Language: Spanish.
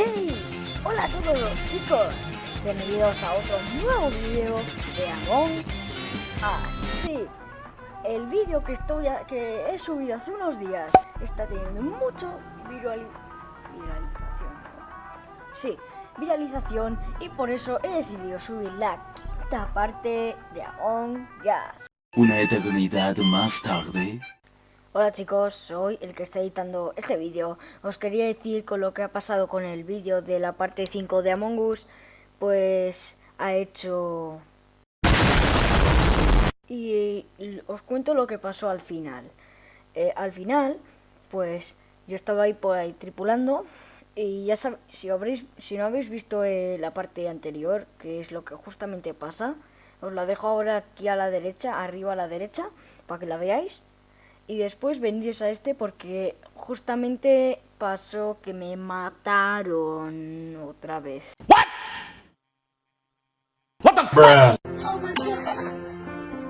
¡Hey! Hola a todos chicos, bienvenidos a otro nuevo vídeo de Among Us. Sí, el vídeo que estoy que he subido hace unos días está teniendo mucho viralización. Sí, viralización y por eso he decidido subir la quinta parte de Among Us. Una eternidad más tarde. Hola chicos, soy el que está editando este vídeo. Os quería decir con lo que ha pasado con el vídeo de la parte 5 de Among Us, pues ha hecho... Y os cuento lo que pasó al final. Eh, al final, pues yo estaba ahí por ahí tripulando y ya sabéis, si, si no habéis visto eh, la parte anterior, que es lo que justamente pasa, os la dejo ahora aquí a la derecha, arriba a la derecha, para que la veáis y después venís a este porque justamente pasó que me mataron otra vez. What? What the